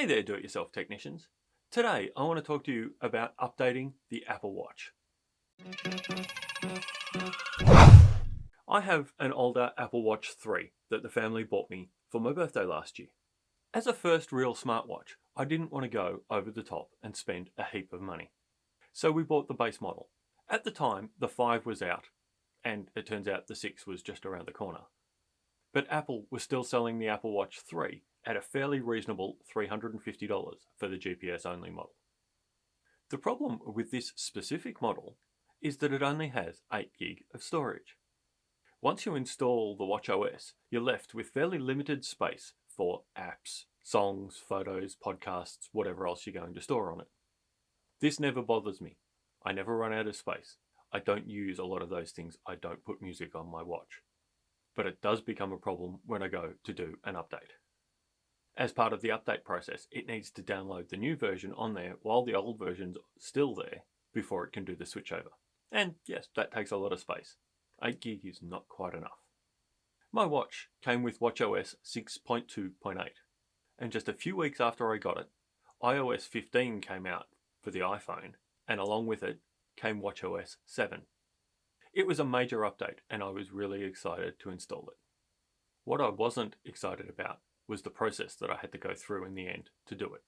Hey there do-it-yourself technicians. Today I want to talk to you about updating the Apple Watch. I have an older Apple Watch 3 that the family bought me for my birthday last year. As a first real smartwatch, I didn't want to go over the top and spend a heap of money. So we bought the base model. At the time, the 5 was out, and it turns out the 6 was just around the corner. But Apple was still selling the Apple Watch 3 at a fairly reasonable $350 for the GPS only model. The problem with this specific model is that it only has 8 gig of storage. Once you install the watchOS, you're left with fairly limited space for apps, songs, photos, podcasts, whatever else you're going to store on it. This never bothers me. I never run out of space. I don't use a lot of those things. I don't put music on my watch. But it does become a problem when I go to do an update. As part of the update process, it needs to download the new version on there while the old version's still there before it can do the switchover. And yes, that takes a lot of space. 8 gig is not quite enough. My watch came with watchOS 6.2.8 and just a few weeks after I got it, iOS 15 came out for the iPhone and along with it came watchOS 7. It was a major update and I was really excited to install it. What I wasn't excited about was the process that I had to go through in the end to do it.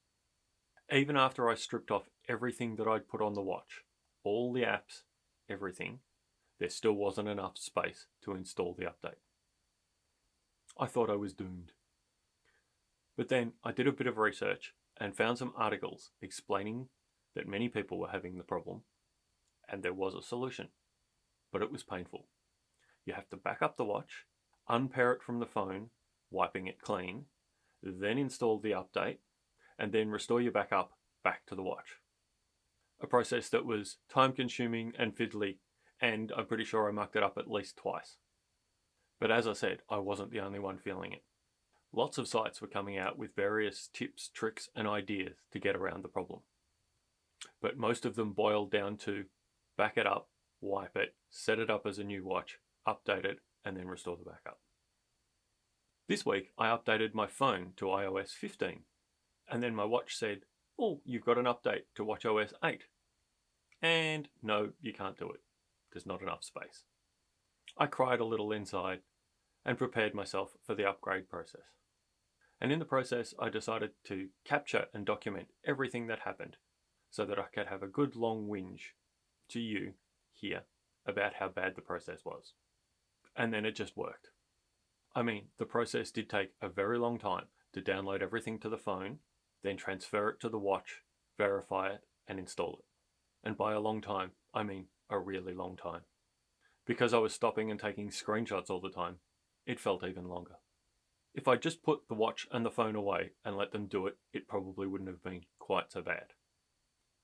Even after I stripped off everything that I'd put on the watch, all the apps, everything, there still wasn't enough space to install the update. I thought I was doomed. But then I did a bit of research and found some articles explaining that many people were having the problem and there was a solution, but it was painful. You have to back up the watch, unpair it from the phone, wiping it clean, then install the update, and then restore your backup back to the watch. A process that was time consuming and fiddly, and I'm pretty sure I mucked it up at least twice. But as I said, I wasn't the only one feeling it. Lots of sites were coming out with various tips, tricks, and ideas to get around the problem. But most of them boiled down to back it up, wipe it, set it up as a new watch, update it, and then restore the backup. This week I updated my phone to iOS 15 and then my watch said, oh, you've got an update to watchOS 8. And no, you can't do it. There's not enough space. I cried a little inside and prepared myself for the upgrade process. And in the process, I decided to capture and document everything that happened so that I could have a good long whinge to you here about how bad the process was. And then it just worked. I mean, the process did take a very long time to download everything to the phone, then transfer it to the watch, verify it, and install it. And by a long time, I mean a really long time. Because I was stopping and taking screenshots all the time, it felt even longer. If I just put the watch and the phone away and let them do it, it probably wouldn't have been quite so bad.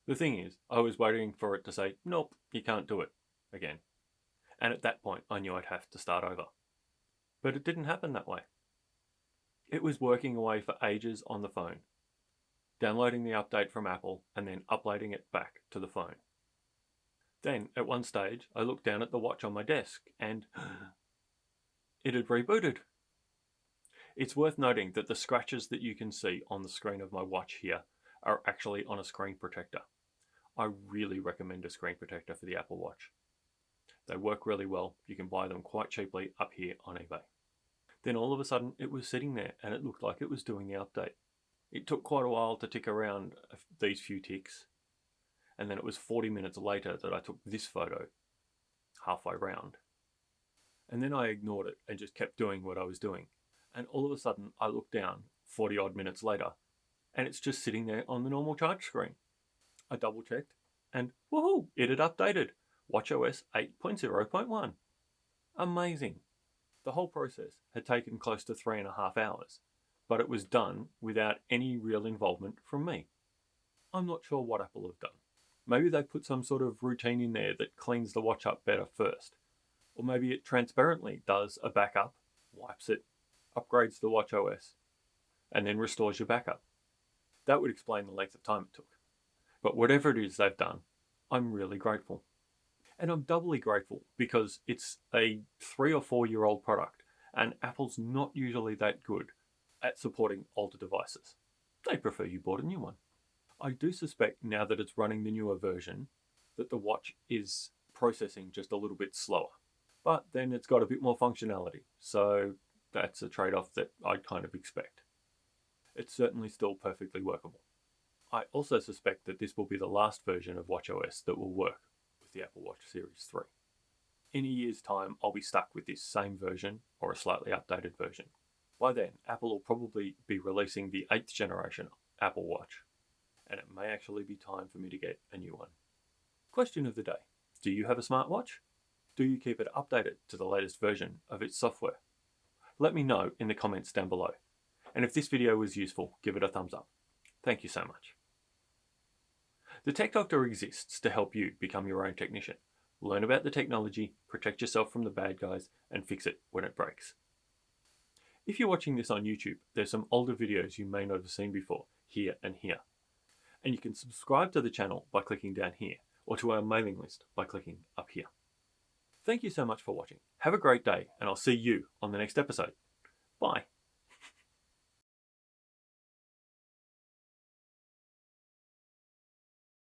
The thing is, I was waiting for it to say, nope, you can't do it again. And at that point, I knew I'd have to start over. But it didn't happen that way. It was working away for ages on the phone, downloading the update from Apple and then uploading it back to the phone. Then, at one stage, I looked down at the watch on my desk and it had rebooted. It's worth noting that the scratches that you can see on the screen of my watch here are actually on a screen protector. I really recommend a screen protector for the Apple Watch. They work really well. You can buy them quite cheaply up here on eBay. Then all of a sudden it was sitting there and it looked like it was doing the update. It took quite a while to tick around these few ticks. And then it was 40 minutes later that I took this photo halfway round. And then I ignored it and just kept doing what I was doing. And all of a sudden I looked down 40 odd minutes later and it's just sitting there on the normal charge screen. I double checked and woohoo, it had updated watchOS 8.0.1. Amazing. The whole process had taken close to three and a half hours, but it was done without any real involvement from me. I'm not sure what Apple have done. Maybe they put some sort of routine in there that cleans the watch up better first. Or maybe it transparently does a backup, wipes it, upgrades the watch OS, and then restores your backup. That would explain the length of time it took. But whatever it is they've done, I'm really grateful. And I'm doubly grateful because it's a three or four year old product and Apple's not usually that good at supporting older devices. they prefer you bought a new one. I do suspect now that it's running the newer version that the watch is processing just a little bit slower. But then it's got a bit more functionality, so that's a trade-off that I'd kind of expect. It's certainly still perfectly workable. I also suspect that this will be the last version of WatchOS that will work with the Apple Watch Series 3. In a year's time, I'll be stuck with this same version or a slightly updated version. By then, Apple will probably be releasing the 8th generation Apple Watch, and it may actually be time for me to get a new one. Question of the day Do you have a smartwatch? Do you keep it updated to the latest version of its software? Let me know in the comments down below. And if this video was useful, give it a thumbs up. Thank you so much. The Tech Doctor exists to help you become your own technician. Learn about the technology, protect yourself from the bad guys, and fix it when it breaks. If you're watching this on YouTube, there's some older videos you may not have seen before, here and here. And you can subscribe to the channel by clicking down here, or to our mailing list by clicking up here. Thank you so much for watching. Have a great day, and I'll see you on the next episode. Bye.